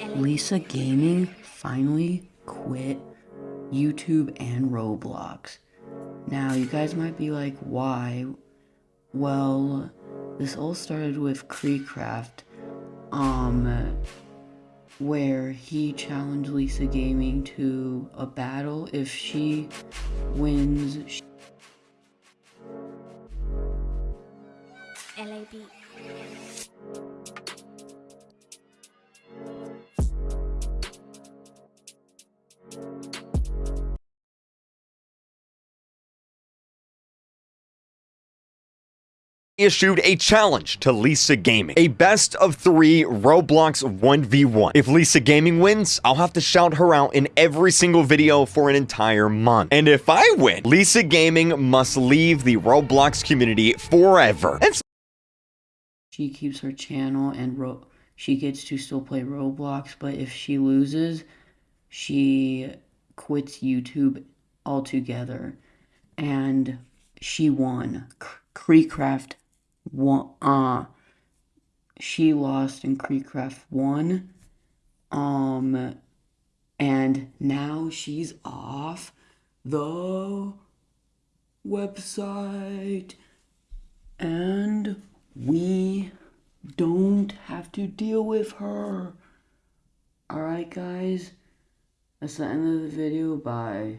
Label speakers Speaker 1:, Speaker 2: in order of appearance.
Speaker 1: Lisa Gaming finally quit YouTube and Roblox. Now, you guys might be like, why? Well, this all started with KreekCraft, um, where he challenged Lisa Gaming to a battle. If she wins, she
Speaker 2: LAB.
Speaker 3: Issued a challenge to Lisa Gaming. A best of three Roblox 1v1. If Lisa Gaming wins, I'll have to shout her out in every single video for an entire month. And if I win, Lisa Gaming must leave the Roblox community forever. And
Speaker 1: she keeps her channel and ro- she gets to still play Roblox, but if she loses, she quits YouTube altogether. And she won. KreekCraft won. Uh, she lost and KreekCraft won. Um, and now she's off the website, and we don't have to deal with her. Alright, guys, that's the end of the video. Bye.